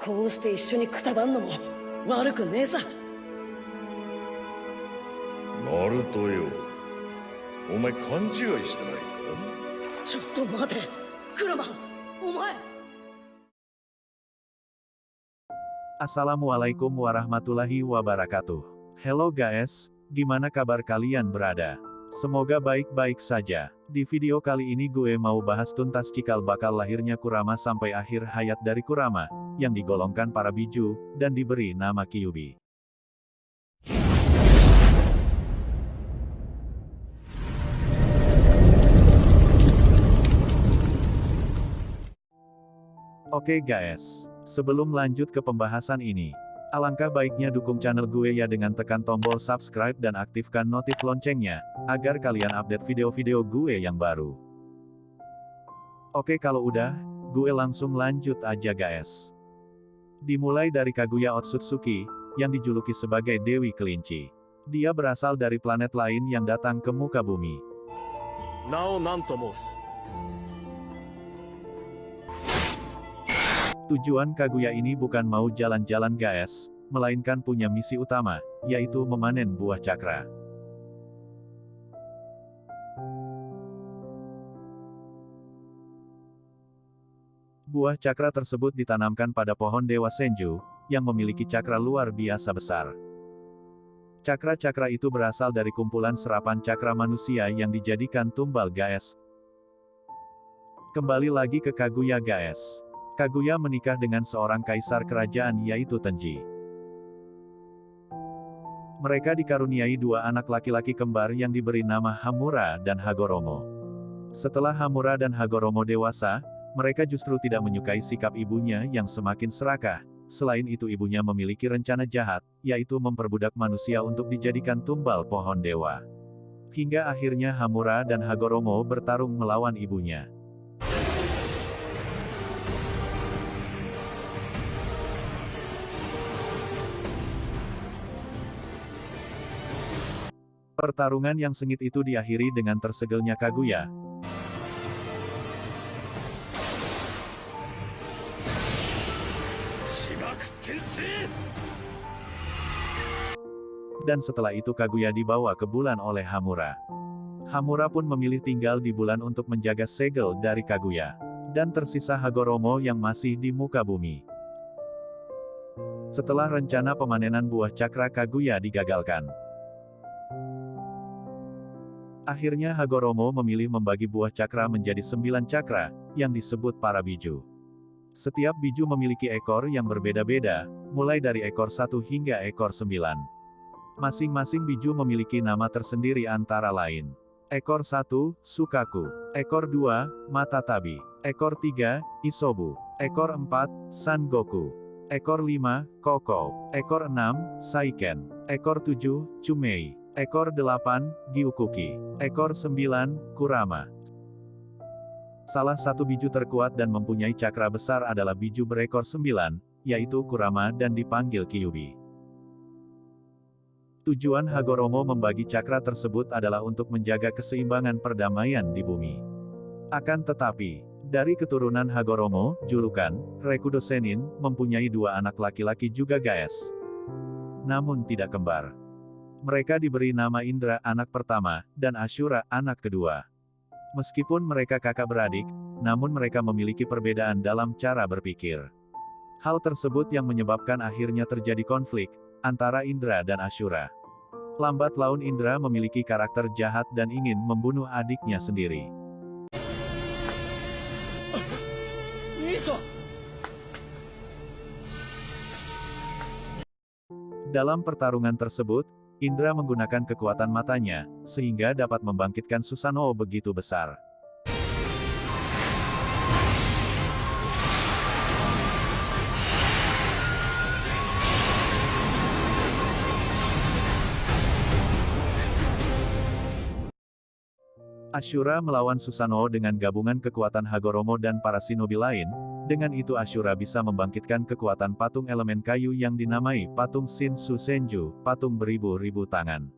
こうして一緒にくたばんのも悪くねえさナルトよお前勘違いしてないかちょっと待てクラマお前 Assalamualaikum warahmatullahi wabarakatuh. Hello guys, gimana kabar kalian berada? Semoga baik-baik saja. Di video kali ini gue mau bahas tuntas cikal bakal lahirnya Kurama sampai akhir hayat dari Kurama, yang digolongkan para biju, dan diberi nama Kyubi. Oke guys, sebelum lanjut ke pembahasan ini, alangkah baiknya dukung channel gue ya dengan tekan tombol subscribe dan aktifkan notif loncengnya, agar kalian update video-video gue yang baru. Oke kalau udah, gue langsung lanjut aja guys. Dimulai dari Kaguya Otsutsuki, yang dijuluki sebagai Dewi Kelinci. Dia berasal dari planet lain yang datang ke muka bumi. Nao Nantomos. Tujuan Kaguya ini bukan mau jalan-jalan gaes, melainkan punya misi utama, yaitu memanen buah cakra. Buah cakra tersebut ditanamkan pada pohon Dewa Senju, yang memiliki cakra luar biasa besar. Cakra-cakra itu berasal dari kumpulan serapan cakra manusia yang dijadikan tumbal Gaes. Kembali lagi ke Kaguya Gaes. Kaguya menikah dengan seorang kaisar kerajaan yaitu Tenji. Mereka dikaruniai dua anak laki-laki kembar yang diberi nama Hamura dan Hagoromo. Setelah Hamura dan Hagoromo dewasa, mereka justru tidak menyukai sikap ibunya yang semakin serakah. Selain itu ibunya memiliki rencana jahat, yaitu memperbudak manusia untuk dijadikan tumbal pohon dewa. Hingga akhirnya Hamura dan Hagoromo bertarung melawan ibunya. Pertarungan yang sengit itu diakhiri dengan tersegelnya Kaguya, dan setelah itu Kaguya dibawa ke bulan oleh Hamura. Hamura pun memilih tinggal di bulan untuk menjaga segel dari Kaguya. Dan tersisa Hagoromo yang masih di muka bumi. Setelah rencana pemanenan buah cakra Kaguya digagalkan. Akhirnya Hagoromo memilih membagi buah cakra menjadi sembilan cakra, yang disebut para biju. Setiap biju memiliki ekor yang berbeda-beda, mulai dari ekor satu hingga ekor sembilan. Masing-masing biju memiliki nama tersendiri antara lain. Ekor 1, Sukaku. Ekor 2, Matatabi. Ekor 3, Isobu. Ekor 4, Sangoku. Ekor 5, Koko. Ekor 6, Saiken. Ekor 7, Chumei. Ekor 8, Gyukuki. Ekor 9, Kurama. Salah satu biju terkuat dan mempunyai cakra besar adalah biju berekor 9, yaitu Kurama dan dipanggil Kyubi. Tujuan Hagoromo membagi cakra tersebut adalah untuk menjaga keseimbangan perdamaian di bumi. Akan tetapi, dari keturunan Hagoromo, julukan, Rekudo Senin, mempunyai dua anak laki-laki juga Gaes. Namun tidak kembar. Mereka diberi nama Indra anak pertama, dan Ashura anak kedua. Meskipun mereka kakak beradik, namun mereka memiliki perbedaan dalam cara berpikir. Hal tersebut yang menyebabkan akhirnya terjadi konflik antara Indra dan Ashura. Lambat laun Indra memiliki karakter jahat dan ingin membunuh adiknya sendiri. Dalam pertarungan tersebut, Indra menggunakan kekuatan matanya, sehingga dapat membangkitkan Susanoo begitu besar. Ashura melawan Susanoo dengan gabungan kekuatan Hagoromo dan para shinobi lain, dengan itu Ashura bisa membangkitkan kekuatan patung elemen kayu yang dinamai patung Shin Susenju, patung beribu-ribu tangan.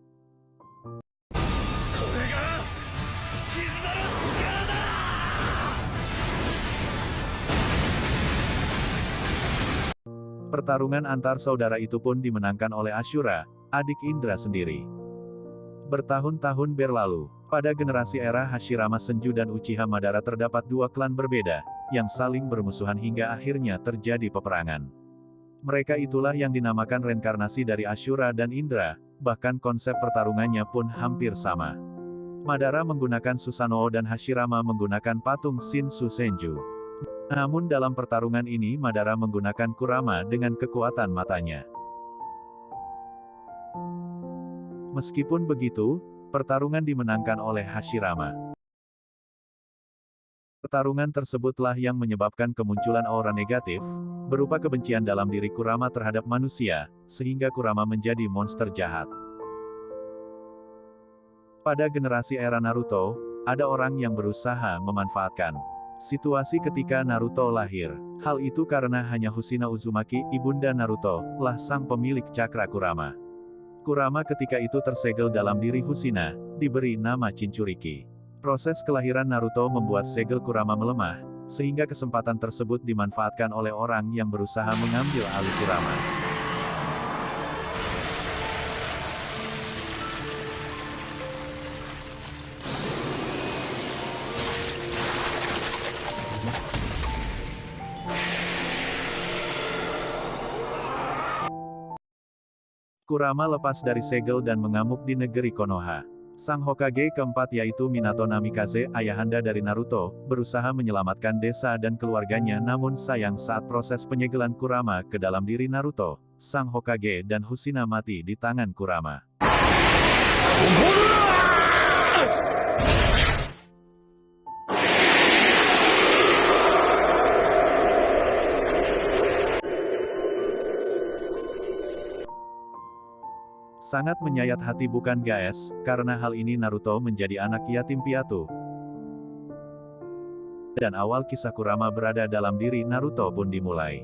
Pertarungan antar saudara itu pun dimenangkan oleh Ashura, adik Indra sendiri. Bertahun-tahun berlalu, pada generasi era Hashirama Senju dan Uchiha Madara terdapat dua klan berbeda, yang saling bermusuhan hingga akhirnya terjadi peperangan. Mereka itulah yang dinamakan reinkarnasi dari Ashura dan Indra, bahkan konsep pertarungannya pun hampir sama. Madara menggunakan Susanoo dan Hashirama menggunakan patung Shinsu Senju. Namun dalam pertarungan ini Madara menggunakan Kurama dengan kekuatan matanya. Meskipun begitu, pertarungan dimenangkan oleh Hashirama. Pertarungan tersebutlah yang menyebabkan kemunculan aura negatif, berupa kebencian dalam diri Kurama terhadap manusia, sehingga Kurama menjadi monster jahat. Pada generasi era Naruto, ada orang yang berusaha memanfaatkan situasi ketika Naruto lahir. Hal itu karena hanya Husina Uzumaki, ibunda Naruto, lah sang pemilik cakra Kurama. Kurama ketika itu tersegel dalam diri Husina, diberi nama Cinchuriki. Proses kelahiran Naruto membuat segel Kurama melemah, sehingga kesempatan tersebut dimanfaatkan oleh orang yang berusaha mengambil alih Kurama. Kurama lepas dari segel dan mengamuk di negeri Konoha. Sang Hokage keempat yaitu Minato Namikaze, ayahanda dari Naruto, berusaha menyelamatkan desa dan keluarganya namun sayang saat proses penyegelan Kurama ke dalam diri Naruto, Sang Hokage dan Husina mati di tangan Kurama. Sangat menyayat hati bukan guys, karena hal ini Naruto menjadi anak yatim piatu. Dan awal kisah Kurama berada dalam diri Naruto pun dimulai.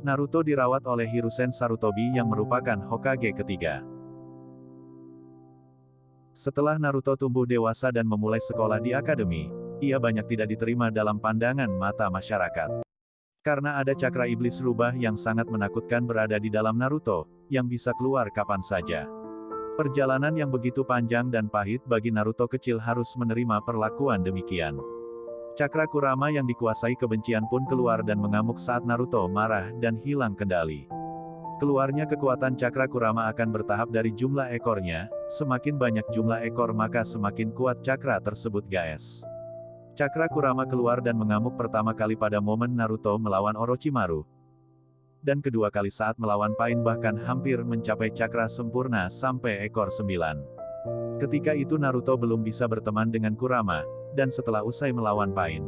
Naruto dirawat oleh Hiruzen Sarutobi yang merupakan Hokage ketiga. Setelah Naruto tumbuh dewasa dan memulai sekolah di akademi, ia banyak tidak diterima dalam pandangan mata masyarakat. Karena ada cakra iblis rubah yang sangat menakutkan berada di dalam Naruto, yang bisa keluar kapan saja. Perjalanan yang begitu panjang dan pahit bagi Naruto kecil harus menerima perlakuan demikian. Cakra Kurama yang dikuasai kebencian pun keluar dan mengamuk saat Naruto marah dan hilang kendali. Keluarnya kekuatan cakra Kurama akan bertahap dari jumlah ekornya, semakin banyak jumlah ekor maka semakin kuat cakra tersebut guys. Cakra Kurama keluar dan mengamuk pertama kali pada momen Naruto melawan Orochimaru. Dan kedua kali saat melawan Pain bahkan hampir mencapai cakra sempurna sampai ekor sembilan. Ketika itu Naruto belum bisa berteman dengan Kurama, dan setelah usai melawan Pain.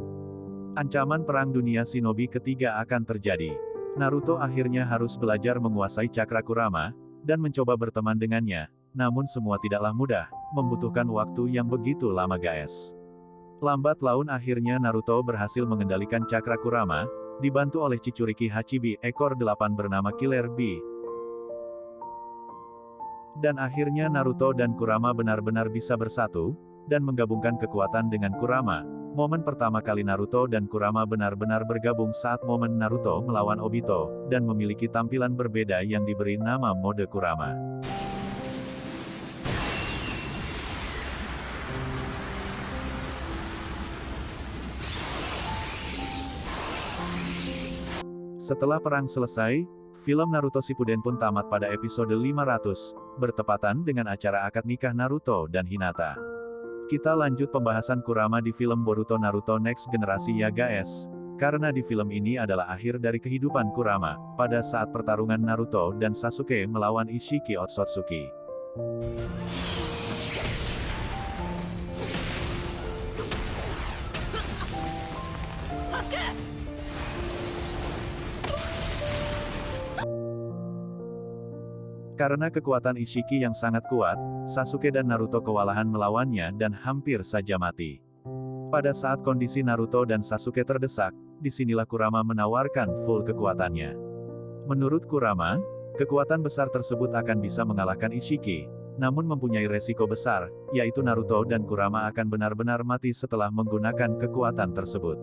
Ancaman perang dunia shinobi ketiga akan terjadi. Naruto akhirnya harus belajar menguasai cakra Kurama, dan mencoba berteman dengannya, namun semua tidaklah mudah, membutuhkan waktu yang begitu lama guys. Lambat laun akhirnya Naruto berhasil mengendalikan cakra Kurama, dibantu oleh Chichuriki Hachibi, ekor delapan bernama Killer Bee. Dan akhirnya Naruto dan Kurama benar-benar bisa bersatu, dan menggabungkan kekuatan dengan Kurama. Momen pertama kali Naruto dan Kurama benar-benar bergabung saat momen Naruto melawan Obito, dan memiliki tampilan berbeda yang diberi nama mode Kurama. Setelah perang selesai, film Naruto Shippuden pun tamat pada episode 500, bertepatan dengan acara akad nikah Naruto dan Hinata. Kita lanjut pembahasan Kurama di film Boruto Naruto Next Generasi ya guys. Karena di film ini adalah akhir dari kehidupan Kurama, pada saat pertarungan Naruto dan Sasuke melawan Ishiki Otsutsuki. Karena kekuatan Ishiki yang sangat kuat, Sasuke dan Naruto kewalahan melawannya dan hampir saja mati. Pada saat kondisi Naruto dan Sasuke terdesak, di sinilah Kurama menawarkan full kekuatannya. Menurut Kurama, kekuatan besar tersebut akan bisa mengalahkan Ishiki, namun mempunyai resiko besar, yaitu Naruto dan Kurama akan benar-benar mati setelah menggunakan kekuatan tersebut.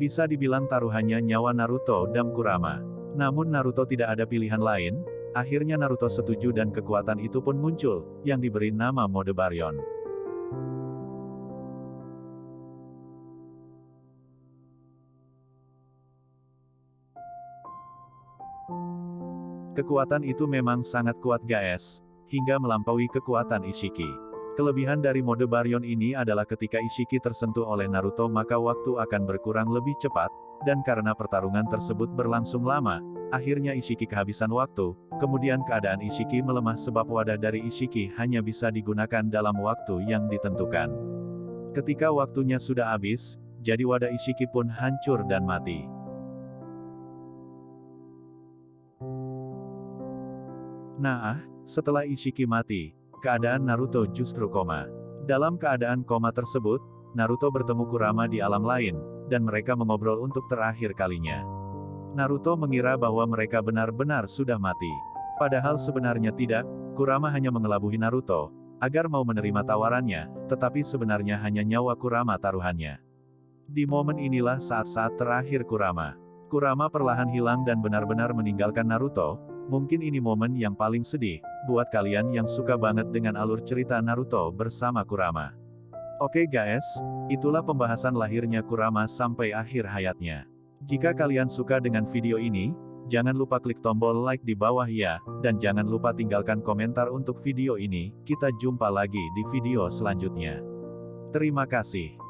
Bisa dibilang taruhannya nyawa Naruto dan Kurama. Namun Naruto tidak ada pilihan lain, akhirnya Naruto setuju dan kekuatan itu pun muncul, yang diberi nama mode Baryon. Kekuatan itu memang sangat kuat guys, hingga melampaui kekuatan Ishiki. Kelebihan dari mode Baryon ini adalah ketika Ishiki tersentuh oleh Naruto maka waktu akan berkurang lebih cepat, dan karena pertarungan tersebut berlangsung lama, akhirnya Ishiki kehabisan waktu, kemudian keadaan Ishiki melemah sebab wadah dari Ishiki hanya bisa digunakan dalam waktu yang ditentukan. Ketika waktunya sudah habis, jadi wadah Ishiki pun hancur dan mati. Nah, setelah Ishiki mati, keadaan Naruto justru koma. Dalam keadaan koma tersebut, Naruto bertemu Kurama di alam lain, dan mereka mengobrol untuk terakhir kalinya. Naruto mengira bahwa mereka benar-benar sudah mati. Padahal sebenarnya tidak, Kurama hanya mengelabuhi Naruto, agar mau menerima tawarannya, tetapi sebenarnya hanya nyawa Kurama taruhannya. Di momen inilah saat-saat terakhir Kurama. Kurama perlahan hilang dan benar-benar meninggalkan Naruto, Mungkin ini momen yang paling sedih, buat kalian yang suka banget dengan alur cerita Naruto bersama Kurama. Oke guys, itulah pembahasan lahirnya Kurama sampai akhir hayatnya. Jika kalian suka dengan video ini, jangan lupa klik tombol like di bawah ya, dan jangan lupa tinggalkan komentar untuk video ini, kita jumpa lagi di video selanjutnya. Terima kasih.